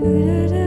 Do, do, do.